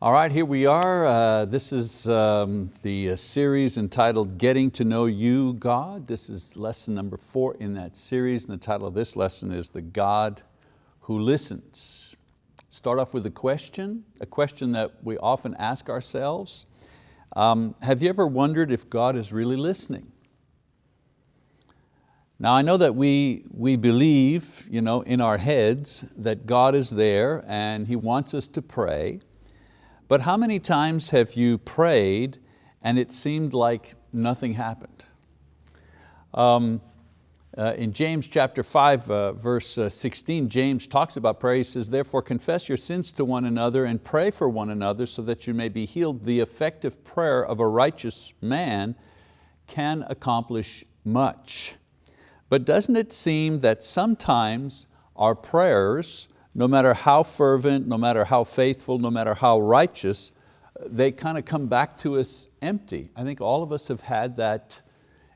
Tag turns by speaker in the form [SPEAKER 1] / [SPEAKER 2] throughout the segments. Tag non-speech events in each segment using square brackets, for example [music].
[SPEAKER 1] All right, here we are. Uh, this is um, the uh, series entitled Getting to Know You, God. This is lesson number four in that series, and the title of this lesson is The God Who Listens. Start off with a question, a question that we often ask ourselves. Um, have you ever wondered if God is really listening? Now I know that we, we believe you know, in our heads that God is there and He wants us to pray, but how many times have you prayed and it seemed like nothing happened? Um, uh, in James chapter 5, uh, verse uh, 16, James talks about prayer. He says, therefore confess your sins to one another and pray for one another so that you may be healed. The effective prayer of a righteous man can accomplish much. But doesn't it seem that sometimes our prayers no matter how fervent, no matter how faithful, no matter how righteous, they kind of come back to us empty. I think all of us have had that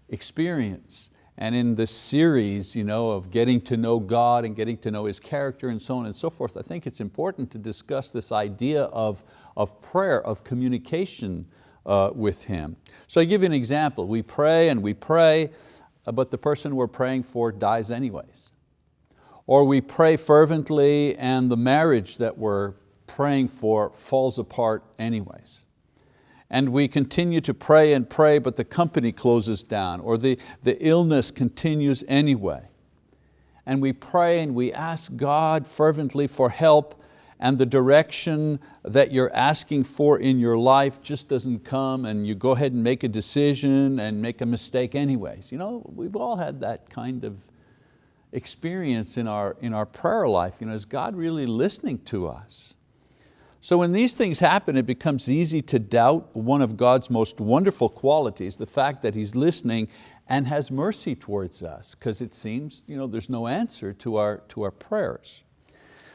[SPEAKER 1] experience. And in this series you know, of getting to know God and getting to know His character and so on and so forth, I think it's important to discuss this idea of, of prayer, of communication uh, with Him. So I give you an example. We pray and we pray, uh, but the person we're praying for dies anyways or we pray fervently and the marriage that we're praying for falls apart anyways. And we continue to pray and pray, but the company closes down, or the, the illness continues anyway. And we pray and we ask God fervently for help, and the direction that you're asking for in your life just doesn't come, and you go ahead and make a decision and make a mistake anyways. You know, we've all had that kind of experience in our, in our prayer life. You know, is God really listening to us? So when these things happen, it becomes easy to doubt one of God's most wonderful qualities, the fact that He's listening and has mercy towards us, because it seems you know, there's no answer to our, to our prayers.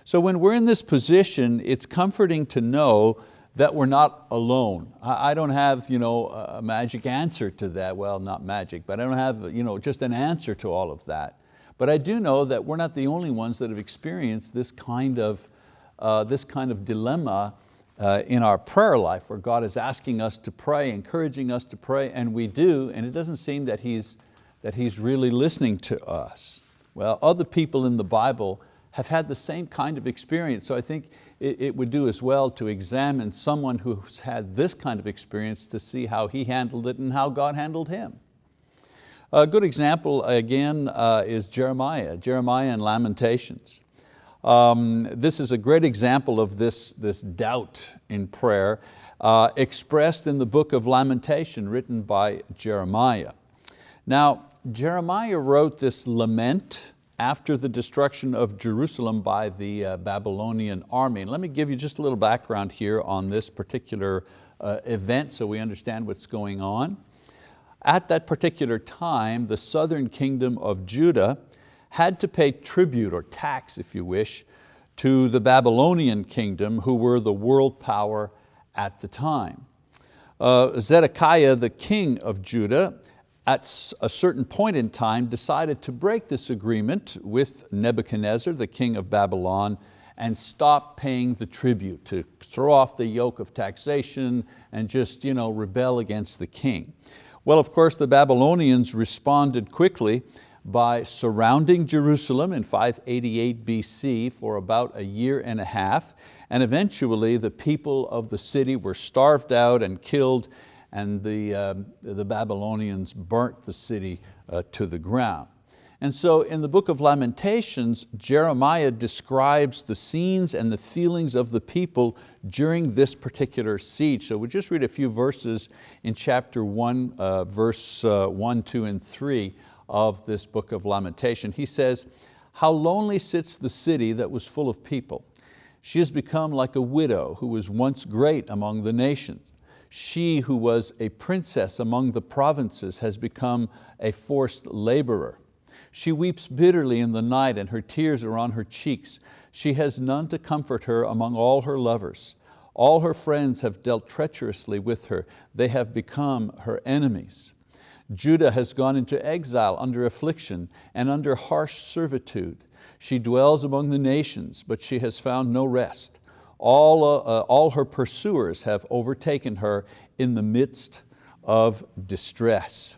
[SPEAKER 1] So when we're in this position, it's comforting to know that we're not alone. I don't have you know, a magic answer to that. Well, not magic, but I don't have you know, just an answer to all of that. But I do know that we're not the only ones that have experienced this kind of, uh, this kind of dilemma uh, in our prayer life where God is asking us to pray, encouraging us to pray, and we do, and it doesn't seem that He's, that he's really listening to us. Well, other people in the Bible have had the same kind of experience, so I think it, it would do as well to examine someone who's had this kind of experience to see how he handled it and how God handled him. A good example again uh, is Jeremiah, Jeremiah and Lamentations. Um, this is a great example of this, this doubt in prayer uh, expressed in the book of Lamentation written by Jeremiah. Now, Jeremiah wrote this lament after the destruction of Jerusalem by the uh, Babylonian army. Let me give you just a little background here on this particular uh, event so we understand what's going on. At that particular time, the southern kingdom of Judah had to pay tribute or tax, if you wish, to the Babylonian kingdom who were the world power at the time. Uh, Zedekiah, the king of Judah, at a certain point in time decided to break this agreement with Nebuchadnezzar, the king of Babylon, and stop paying the tribute, to throw off the yoke of taxation and just you know, rebel against the king. Well, of course, the Babylonians responded quickly by surrounding Jerusalem in 588 BC for about a year and a half, and eventually the people of the city were starved out and killed, and the, uh, the Babylonians burnt the city uh, to the ground. And so in the book of Lamentations, Jeremiah describes the scenes and the feelings of the people during this particular siege. So we'll just read a few verses in chapter one, uh, verse uh, one, two, and three of this book of Lamentation. He says, how lonely sits the city that was full of people. She has become like a widow who was once great among the nations. She who was a princess among the provinces has become a forced laborer. She weeps bitterly in the night and her tears are on her cheeks. She has none to comfort her among all her lovers. All her friends have dealt treacherously with her. They have become her enemies. Judah has gone into exile under affliction and under harsh servitude. She dwells among the nations, but she has found no rest. All, uh, uh, all her pursuers have overtaken her in the midst of distress.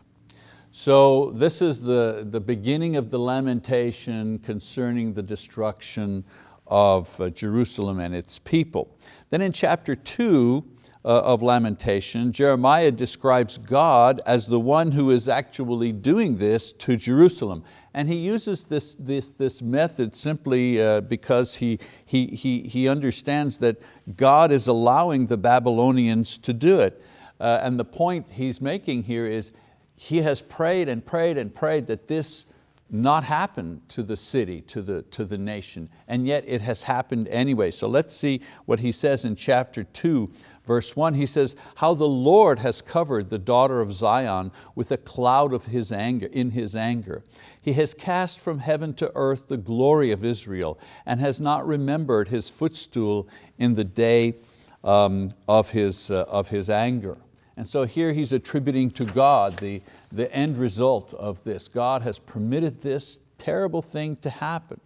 [SPEAKER 1] So this is the, the beginning of the lamentation concerning the destruction of uh, Jerusalem and its people. Then in chapter two uh, of Lamentation, Jeremiah describes God as the one who is actually doing this to Jerusalem. And he uses this, this, this method simply uh, because he, he, he, he understands that God is allowing the Babylonians to do it. And the point he's making here is he has prayed and prayed and prayed that this not happen to the city, to the, to the nation, and yet it has happened anyway. So let's see what he says in chapter two, verse one. He says, how the Lord has covered the daughter of Zion with a cloud of his anger, in his anger. He has cast from heaven to earth the glory of Israel and has not remembered his footstool in the day um, of, his, uh, of his anger. And so here he's attributing to God the, the end result of this. God has permitted this terrible thing to happen.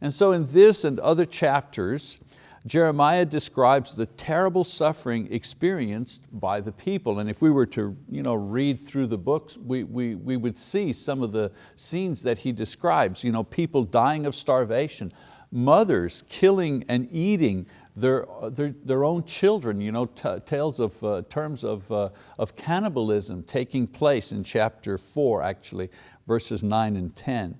[SPEAKER 1] And so in this and other chapters, Jeremiah describes the terrible suffering experienced by the people. And if we were to you know, read through the books, we, we, we would see some of the scenes that he describes. You know, people dying of starvation, mothers killing and eating their, their, their own children, you know, tales of uh, terms of, uh, of cannibalism taking place in chapter four, actually, verses nine and 10.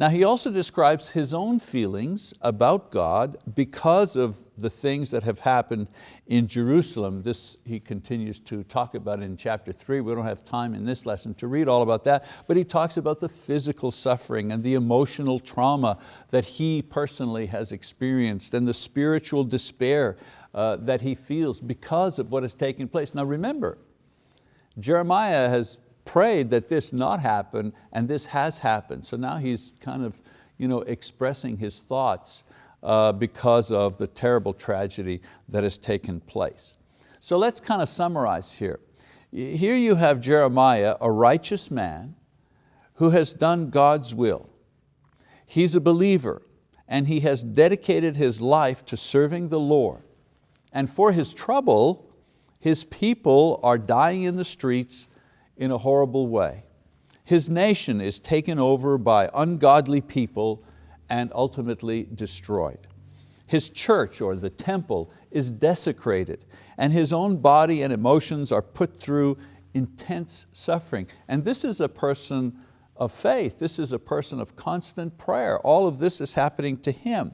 [SPEAKER 1] Now he also describes his own feelings about God because of the things that have happened in Jerusalem. This he continues to talk about in chapter three. We don't have time in this lesson to read all about that, but he talks about the physical suffering and the emotional trauma that he personally has experienced and the spiritual despair uh, that he feels because of what has taken place. Now remember, Jeremiah has prayed that this not happen, and this has happened. So now he's kind of you know, expressing his thoughts uh, because of the terrible tragedy that has taken place. So let's kind of summarize here. Here you have Jeremiah, a righteous man who has done God's will. He's a believer and he has dedicated his life to serving the Lord. And for his trouble, his people are dying in the streets in a horrible way. His nation is taken over by ungodly people and ultimately destroyed. His church or the temple is desecrated and his own body and emotions are put through intense suffering. And this is a person of faith. This is a person of constant prayer. All of this is happening to him.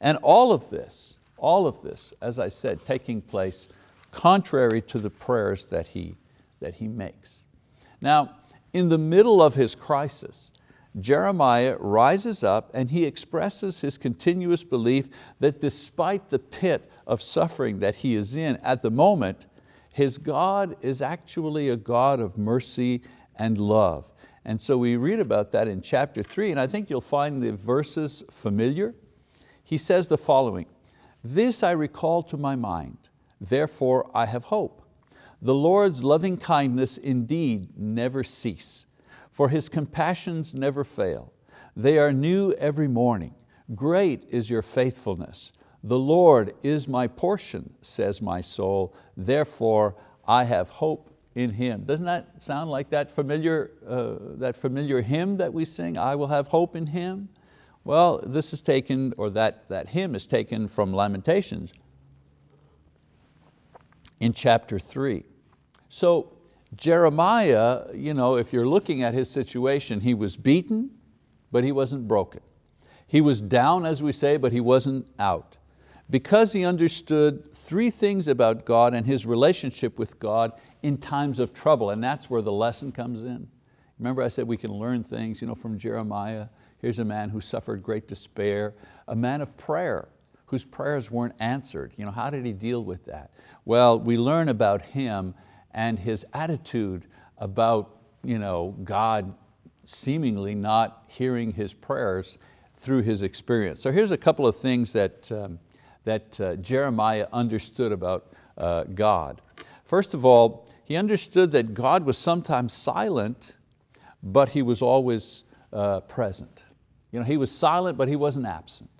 [SPEAKER 1] And all of this, all of this, as I said, taking place contrary to the prayers that he, that he makes. Now, in the middle of his crisis, Jeremiah rises up and he expresses his continuous belief that despite the pit of suffering that he is in at the moment, his God is actually a God of mercy and love. And so we read about that in chapter three, and I think you'll find the verses familiar. He says the following, this I recall to my mind, therefore I have hope. The Lord's loving kindness indeed never cease, for His compassions never fail. They are new every morning. Great is your faithfulness. The Lord is my portion, says my soul, therefore I have hope in Him. Doesn't that sound like that familiar, uh, that familiar hymn that we sing, I will have hope in Him? Well, this is taken, or that, that hymn is taken from Lamentations in chapter three. So Jeremiah, you know, if you're looking at his situation, he was beaten, but he wasn't broken. He was down, as we say, but he wasn't out. Because he understood three things about God and his relationship with God in times of trouble, and that's where the lesson comes in. Remember I said we can learn things you know, from Jeremiah. Here's a man who suffered great despair, a man of prayer, whose prayers weren't answered. You know, how did he deal with that? Well, we learn about him and his attitude about you know, God seemingly not hearing his prayers through his experience. So here's a couple of things that, um, that uh, Jeremiah understood about uh, God. First of all, he understood that God was sometimes silent, but He was always uh, present. You know, He was silent, but He wasn't absent.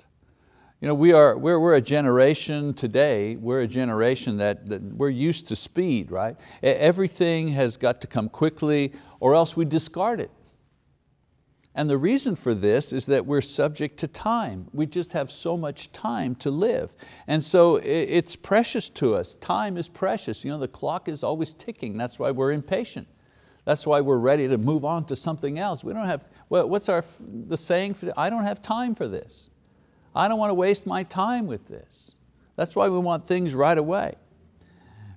[SPEAKER 1] You know, we are, we're, we're a generation today, we're a generation that, that we're used to speed, right? Everything has got to come quickly or else we discard it. And the reason for this is that we're subject to time. We just have so much time to live. And so it's precious to us. Time is precious. You know, the clock is always ticking. That's why we're impatient. That's why we're ready to move on to something else. We don't have, what's our, the saying, for, I don't have time for this. I don't want to waste my time with this. That's why we want things right away.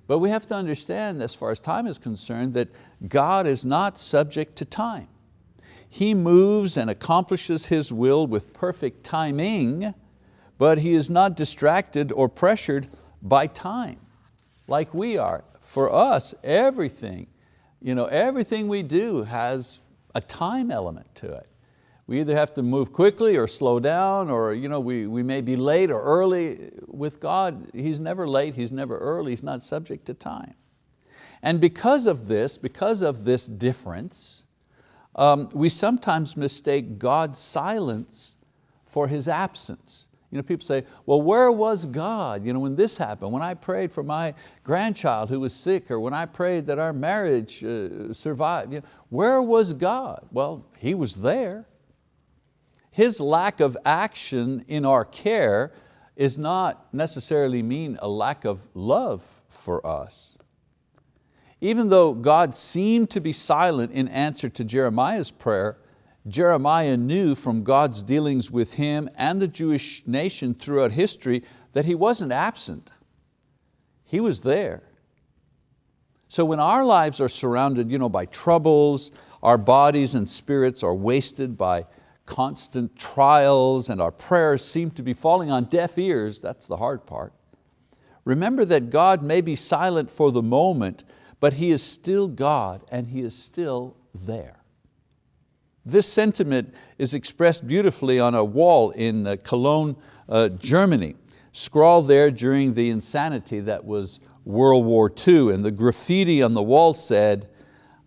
[SPEAKER 1] But we have to understand, as far as time is concerned, that God is not subject to time. He moves and accomplishes His will with perfect timing, but He is not distracted or pressured by time, like we are. For us, everything, you know, everything we do has a time element to it. We either have to move quickly or slow down or you know, we, we may be late or early. With God, He's never late, He's never early, He's not subject to time. And because of this, because of this difference, um, we sometimes mistake God's silence for His absence. You know, people say, well, where was God you know, when this happened? When I prayed for my grandchild who was sick or when I prayed that our marriage uh, survived, you know, where was God? Well, He was there. His lack of action in our care is not necessarily mean a lack of love for us. Even though God seemed to be silent in answer to Jeremiah's prayer, Jeremiah knew from God's dealings with him and the Jewish nation throughout history that he wasn't absent. He was there. So when our lives are surrounded you know, by troubles, our bodies and spirits are wasted by constant trials and our prayers seem to be falling on deaf ears, that's the hard part. Remember that God may be silent for the moment, but He is still God and He is still there. This sentiment is expressed beautifully on a wall in uh, Cologne, uh, Germany, scrawled there during the insanity that was World War II, and the graffiti on the wall said,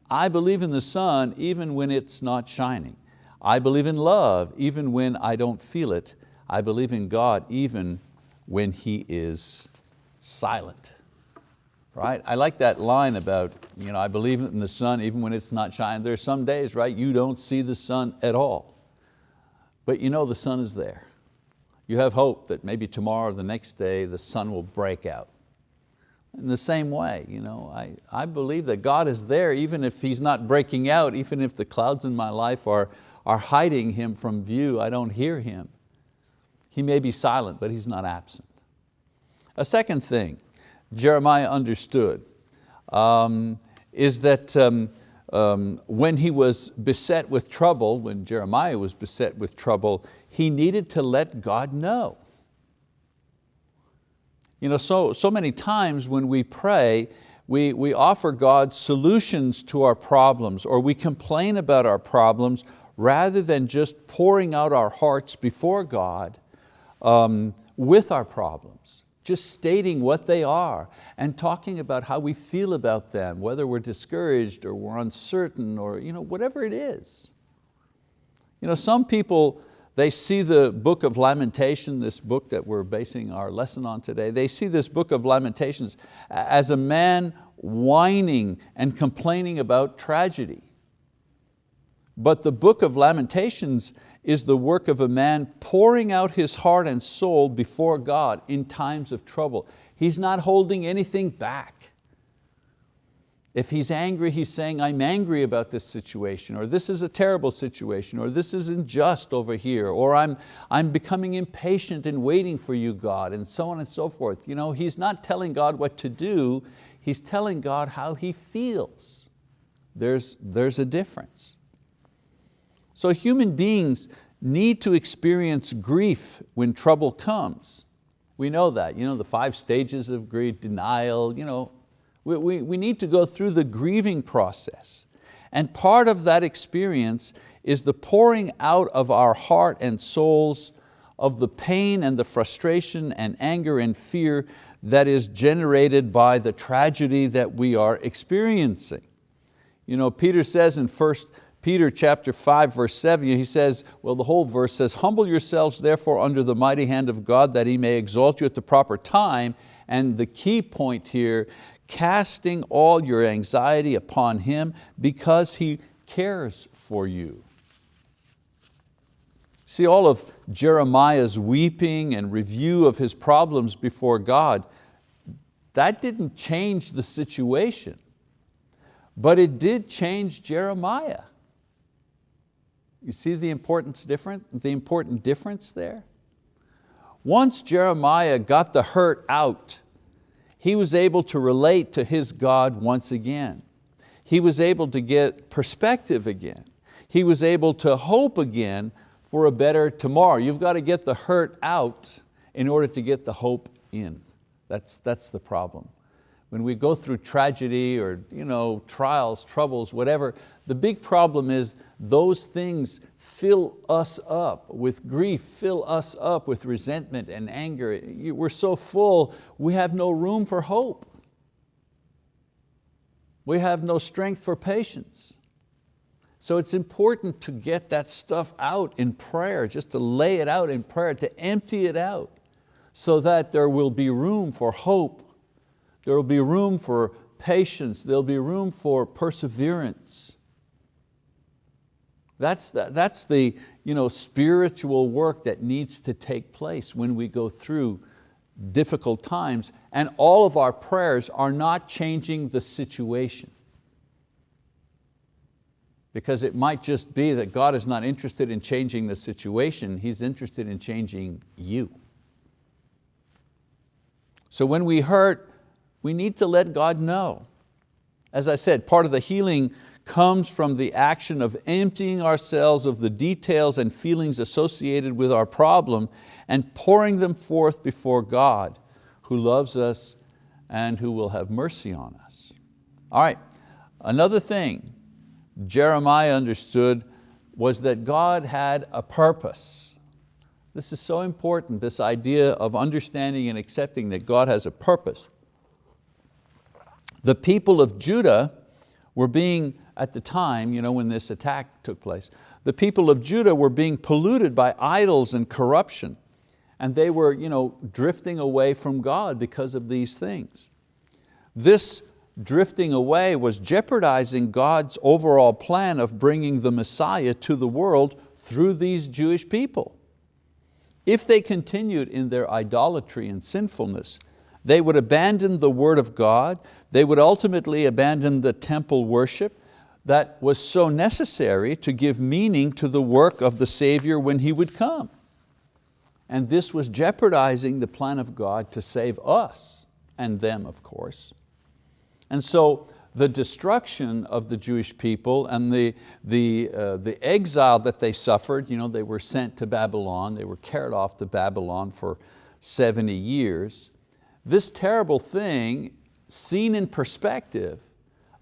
[SPEAKER 1] I believe in the sun even when it's not shining. I believe in love even when I don't feel it. I believe in God even when He is silent. Right? I like that line about, you know, I believe in the sun even when it's not shining. There are some days, right, you don't see the sun at all. But you know the sun is there. You have hope that maybe tomorrow or the next day the sun will break out. In the same way, you know, I, I believe that God is there even if He's not breaking out, even if the clouds in my life are, are hiding Him from view, I don't hear Him. He may be silent, but He's not absent. A second thing Jeremiah understood um, is that um, um, when he was beset with trouble, when Jeremiah was beset with trouble, he needed to let God know. You know, so, so many times when we pray, we, we offer God solutions to our problems or we complain about our problems rather than just pouring out our hearts before God um, with our problems, just stating what they are and talking about how we feel about them, whether we're discouraged or we're uncertain or you know, whatever it is. You know, some people, they see the book of Lamentation, this book that we're basing our lesson on today, they see this book of Lamentations as a man whining and complaining about tragedy. But the book of Lamentations is the work of a man pouring out his heart and soul before God in times of trouble. He's not holding anything back. If he's angry, he's saying, I'm angry about this situation, or this is a terrible situation, or this is unjust over here, or I'm, I'm becoming impatient and waiting for you, God, and so on and so forth. You know, he's not telling God what to do, he's telling God how he feels. There's, there's a difference. So human beings need to experience grief when trouble comes. We know that, you know, the five stages of grief, denial, you know, we, we, we need to go through the grieving process. And part of that experience is the pouring out of our heart and souls of the pain and the frustration and anger and fear that is generated by the tragedy that we are experiencing. You know, Peter says in 1 Peter chapter 5 verse 7, he says, well the whole verse says, humble yourselves therefore under the mighty hand of God that He may exalt you at the proper time. And the key point here, casting all your anxiety upon Him because He cares for you. See all of Jeremiah's weeping and review of his problems before God, that didn't change the situation, but it did change Jeremiah. You see the importance different, the important difference there? Once Jeremiah got the hurt out, he was able to relate to his God once again. He was able to get perspective again. He was able to hope again for a better tomorrow. You've got to get the hurt out in order to get the hope in. That's, that's the problem. When we go through tragedy or you know, trials, troubles, whatever, the big problem is those things fill us up with grief, fill us up with resentment and anger. We're so full, we have no room for hope. We have no strength for patience. So it's important to get that stuff out in prayer, just to lay it out in prayer, to empty it out so that there will be room for hope. There will be room for patience. There'll be room for perseverance. That's the, that's the you know, spiritual work that needs to take place when we go through difficult times and all of our prayers are not changing the situation because it might just be that God is not interested in changing the situation, He's interested in changing you. So when we hurt, we need to let God know. As I said, part of the healing comes from the action of emptying ourselves of the details and feelings associated with our problem and pouring them forth before God who loves us and who will have mercy on us. All right, another thing Jeremiah understood was that God had a purpose. This is so important, this idea of understanding and accepting that God has a purpose. The people of Judah were being, at the time, you know, when this attack took place, the people of Judah were being polluted by idols and corruption, and they were you know, drifting away from God because of these things. This drifting away was jeopardizing God's overall plan of bringing the Messiah to the world through these Jewish people. If they continued in their idolatry and sinfulness, they would abandon the word of God, they would ultimately abandon the temple worship that was so necessary to give meaning to the work of the Savior when He would come. And this was jeopardizing the plan of God to save us, and them of course. And so the destruction of the Jewish people and the, the, uh, the exile that they suffered, you know, they were sent to Babylon, they were carried off to Babylon for 70 years. This terrible thing, seen in perspective,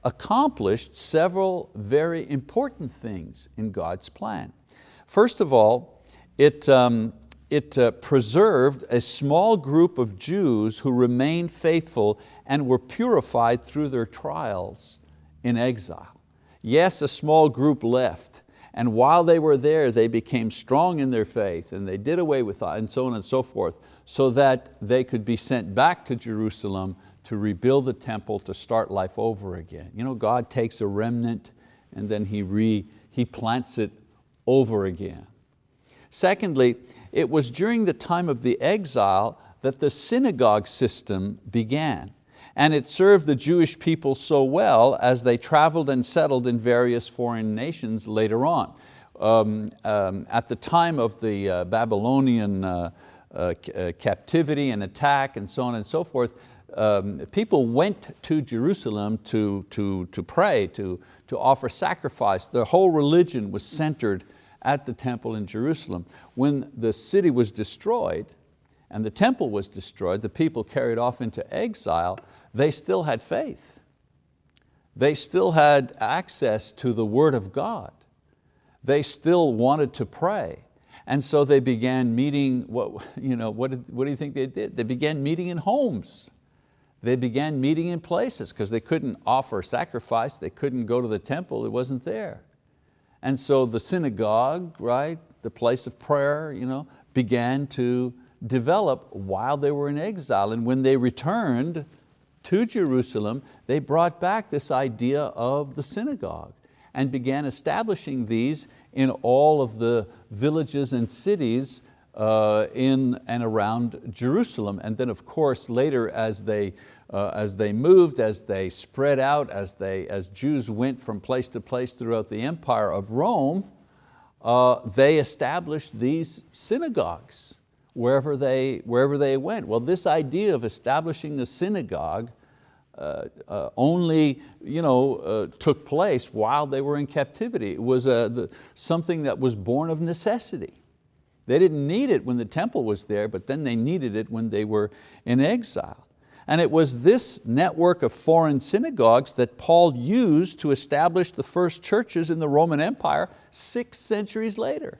[SPEAKER 1] accomplished several very important things in God's plan. First of all, it, um, it uh, preserved a small group of Jews who remained faithful and were purified through their trials in exile. Yes, a small group left, and while they were there, they became strong in their faith and they did away with and so on and so forth, so that they could be sent back to Jerusalem to rebuild the temple, to start life over again. You know, God takes a remnant and then He, re, he plants it over again. Secondly, it was during the time of the exile that the synagogue system began. And it served the Jewish people so well as they traveled and settled in various foreign nations later on. Um, um, at the time of the uh, Babylonian uh, uh, uh captivity and attack and so on and so forth, um, people went to Jerusalem to, to, to pray, to, to offer sacrifice. Their whole religion was centered at the temple in Jerusalem. When the city was destroyed and the temple was destroyed, the people carried off into exile, they still had faith. They still had access to the word of God. They still wanted to pray. And so they began meeting, what, you know, what, did, what do you think they did? They began meeting in homes. They began meeting in places because they couldn't offer sacrifice, they couldn't go to the temple, it wasn't there. And so the synagogue, right, the place of prayer, you know, began to develop while they were in exile. And when they returned to Jerusalem, they brought back this idea of the synagogue and began establishing these in all of the villages and cities uh, in and around Jerusalem. And then of course later as they, uh, as they moved, as they spread out, as, they, as Jews went from place to place throughout the empire of Rome, uh, they established these synagogues wherever they, wherever they went. Well, this idea of establishing a synagogue only you know, uh, took place while they were in captivity. It was uh, the, something that was born of necessity. They didn't need it when the temple was there, but then they needed it when they were in exile. And it was this network of foreign synagogues that Paul used to establish the first churches in the Roman Empire six centuries later.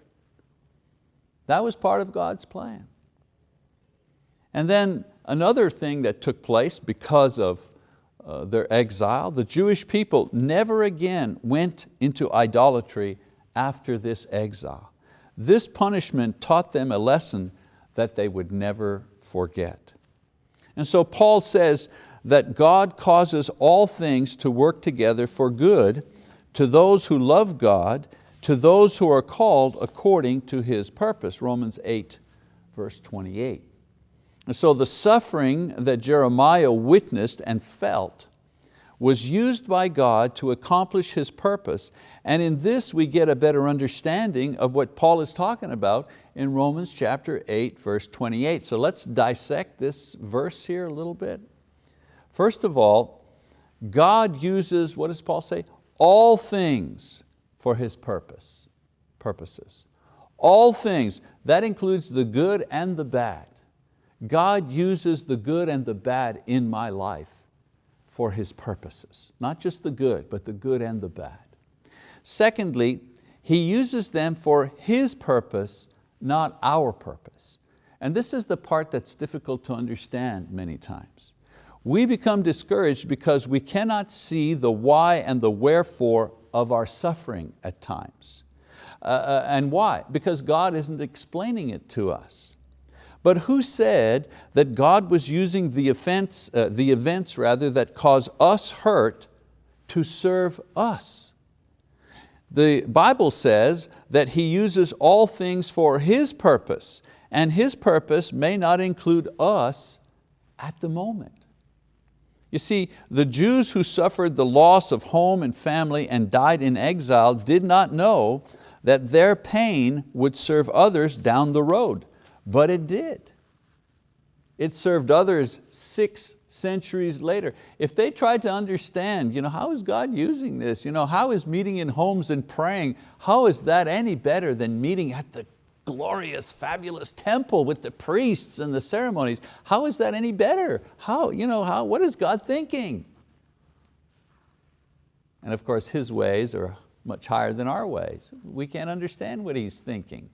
[SPEAKER 1] That was part of God's plan. And then another thing that took place because of uh, their exile, the Jewish people never again went into idolatry after this exile. This punishment taught them a lesson that they would never forget. And so Paul says that God causes all things to work together for good to those who love God, to those who are called according to His purpose, Romans 8, verse 28. So the suffering that Jeremiah witnessed and felt was used by God to accomplish His purpose. And in this we get a better understanding of what Paul is talking about in Romans chapter 8, verse 28. So let's dissect this verse here a little bit. First of all, God uses, what does Paul say? All things for His purpose, purposes. All things, that includes the good and the bad. God uses the good and the bad in my life for His purposes. Not just the good, but the good and the bad. Secondly, He uses them for His purpose, not our purpose. And this is the part that's difficult to understand many times. We become discouraged because we cannot see the why and the wherefore of our suffering at times. Uh, uh and why? Because God isn't explaining it to us. But who said that God was using the, offense, uh, the events rather, that cause us hurt to serve us? The Bible says that He uses all things for His purpose, and His purpose may not include us at the moment. You see, the Jews who suffered the loss of home and family and died in exile did not know that their pain would serve others down the road but it did. It served others six centuries later. If they tried to understand, you know, how is God using this? You know, how is meeting in homes and praying, how is that any better than meeting at the glorious, fabulous temple with the priests and the ceremonies? How is that any better? How, you know, how, what is God thinking? And of course His ways are much higher than our ways. We can't understand what He's thinking.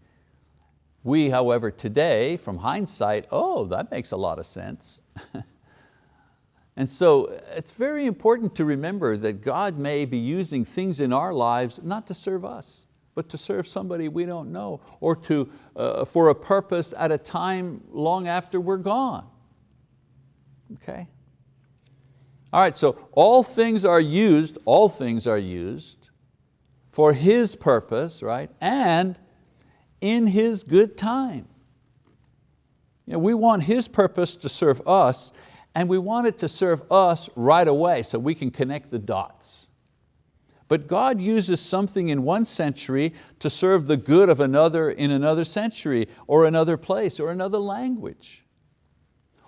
[SPEAKER 1] We, however, today, from hindsight, oh, that makes a lot of sense. [laughs] and so it's very important to remember that God may be using things in our lives not to serve us, but to serve somebody we don't know, or to, uh, for a purpose at a time long after we're gone. Okay? All right, so all things are used, all things are used for His purpose, right? And in His good time. You know, we want His purpose to serve us and we want it to serve us right away so we can connect the dots. But God uses something in one century to serve the good of another in another century or another place or another language.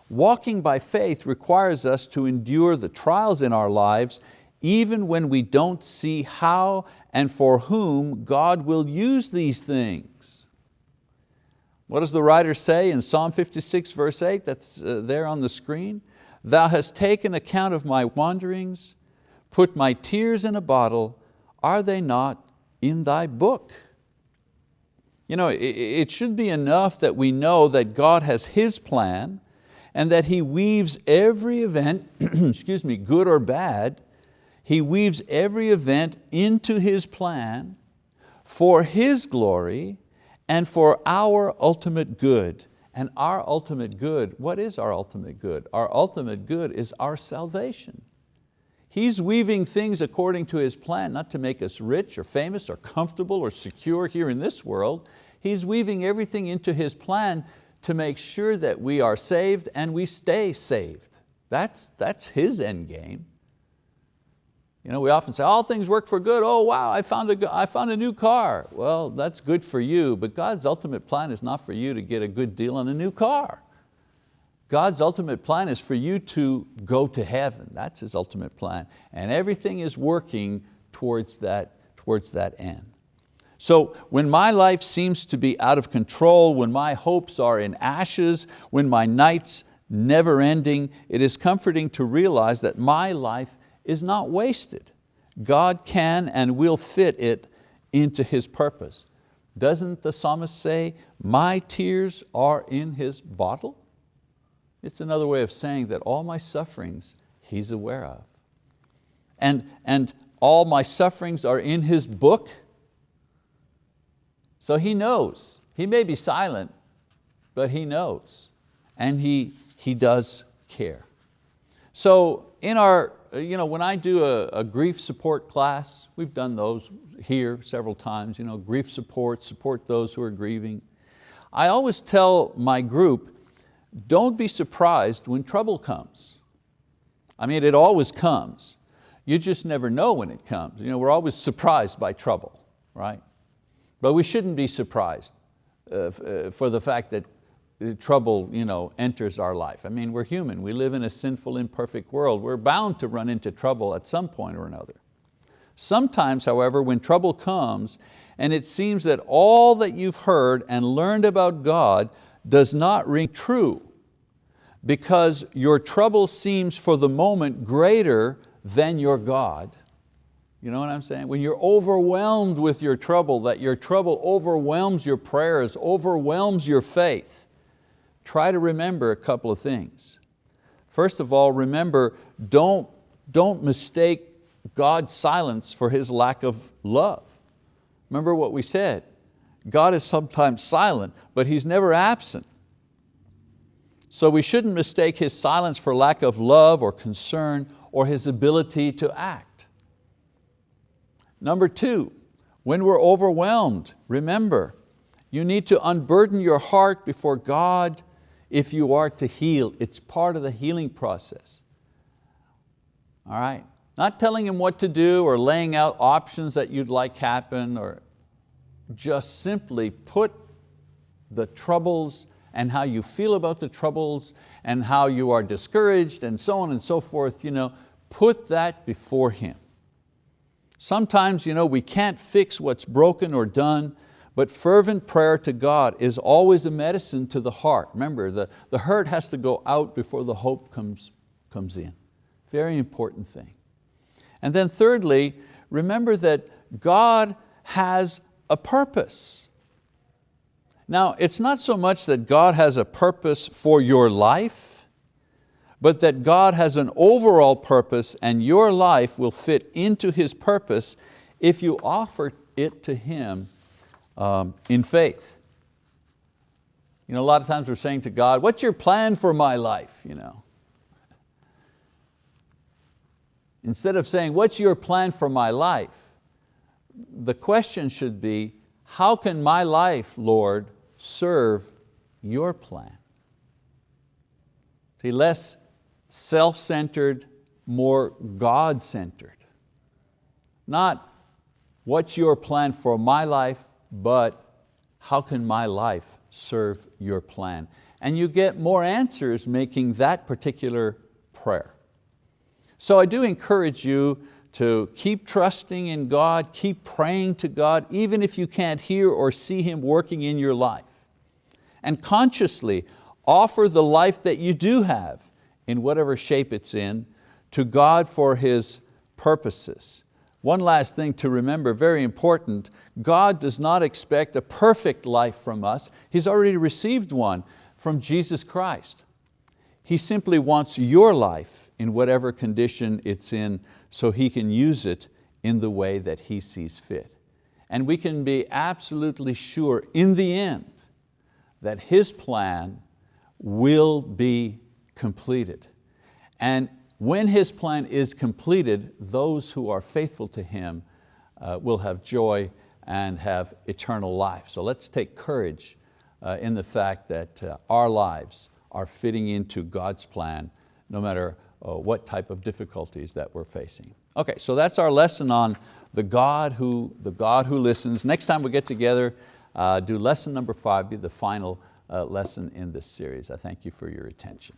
[SPEAKER 1] Walking by faith requires us to endure the trials in our lives even when we don't see how and for whom God will use these things. What does the writer say in Psalm 56 verse 8, that's uh, there on the screen? Thou hast taken account of my wanderings, put my tears in a bottle, are they not in thy book? You know, it should be enough that we know that God has His plan and that He weaves every event, [clears throat] excuse me, good or bad, He weaves every event into His plan for His glory and for our ultimate good. And our ultimate good, what is our ultimate good? Our ultimate good is our salvation. He's weaving things according to His plan, not to make us rich or famous or comfortable or secure here in this world. He's weaving everything into His plan to make sure that we are saved and we stay saved. That's, that's His end game. You know, we often say, all things work for good. Oh wow, I found, a, I found a new car. Well, that's good for you, but God's ultimate plan is not for you to get a good deal on a new car. God's ultimate plan is for you to go to heaven. That's His ultimate plan. And everything is working towards that, towards that end. So when my life seems to be out of control, when my hopes are in ashes, when my nights never ending, it is comforting to realize that my life is not wasted. God can and will fit it into His purpose. Doesn't the psalmist say, my tears are in His bottle? It's another way of saying that all my sufferings He's aware of. And, and all my sufferings are in His book, so He knows. He may be silent, but He knows. And He, he does care. So in our, you know, when I do a, a grief support class, we've done those here several times, you know, grief support, support those who are grieving. I always tell my group, don't be surprised when trouble comes. I mean, it always comes. You just never know when it comes. You know, we're always surprised by trouble, right? But we shouldn't be surprised uh, uh, for the fact that trouble you know, enters our life. I mean, we're human, we live in a sinful, imperfect world. We're bound to run into trouble at some point or another. Sometimes, however, when trouble comes and it seems that all that you've heard and learned about God does not ring true because your trouble seems for the moment greater than your God, you know what I'm saying? When you're overwhelmed with your trouble, that your trouble overwhelms your prayers, overwhelms your faith, try to remember a couple of things. First of all, remember, don't, don't mistake God's silence for His lack of love. Remember what we said, God is sometimes silent, but He's never absent. So we shouldn't mistake His silence for lack of love or concern or His ability to act. Number two, when we're overwhelmed, remember, you need to unburden your heart before God if you are to heal. It's part of the healing process. All right? Not telling Him what to do or laying out options that you'd like happen or just simply put the troubles and how you feel about the troubles and how you are discouraged and so on and so forth, you know, put that before Him. Sometimes you know, we can't fix what's broken or done, but fervent prayer to God is always a medicine to the heart. Remember, the, the hurt has to go out before the hope comes, comes in. Very important thing. And then thirdly, remember that God has a purpose. Now, it's not so much that God has a purpose for your life, but that God has an overall purpose and your life will fit into His purpose if you offer it to Him um, in faith. You know, a lot of times we're saying to God, what's your plan for my life? You know. Instead of saying, what's your plan for my life? The question should be, how can my life, Lord, serve your plan? See, less self-centered, more God-centered. Not what's your plan for my life, but how can my life serve your plan? And you get more answers making that particular prayer. So I do encourage you to keep trusting in God, keep praying to God, even if you can't hear or see Him working in your life. And consciously offer the life that you do have in whatever shape it's in, to God for His purposes. One last thing to remember, very important, God does not expect a perfect life from us. He's already received one from Jesus Christ. He simply wants your life in whatever condition it's in so He can use it in the way that He sees fit. And we can be absolutely sure in the end that His plan will be completed. And when His plan is completed, those who are faithful to Him uh, will have joy and have eternal life. So let's take courage uh, in the fact that uh, our lives are fitting into God's plan no matter uh, what type of difficulties that we're facing. Okay, so that's our lesson on the God who, the God who listens. Next time we get together, uh, do lesson number five, be the final uh, lesson in this series. I thank you for your attention.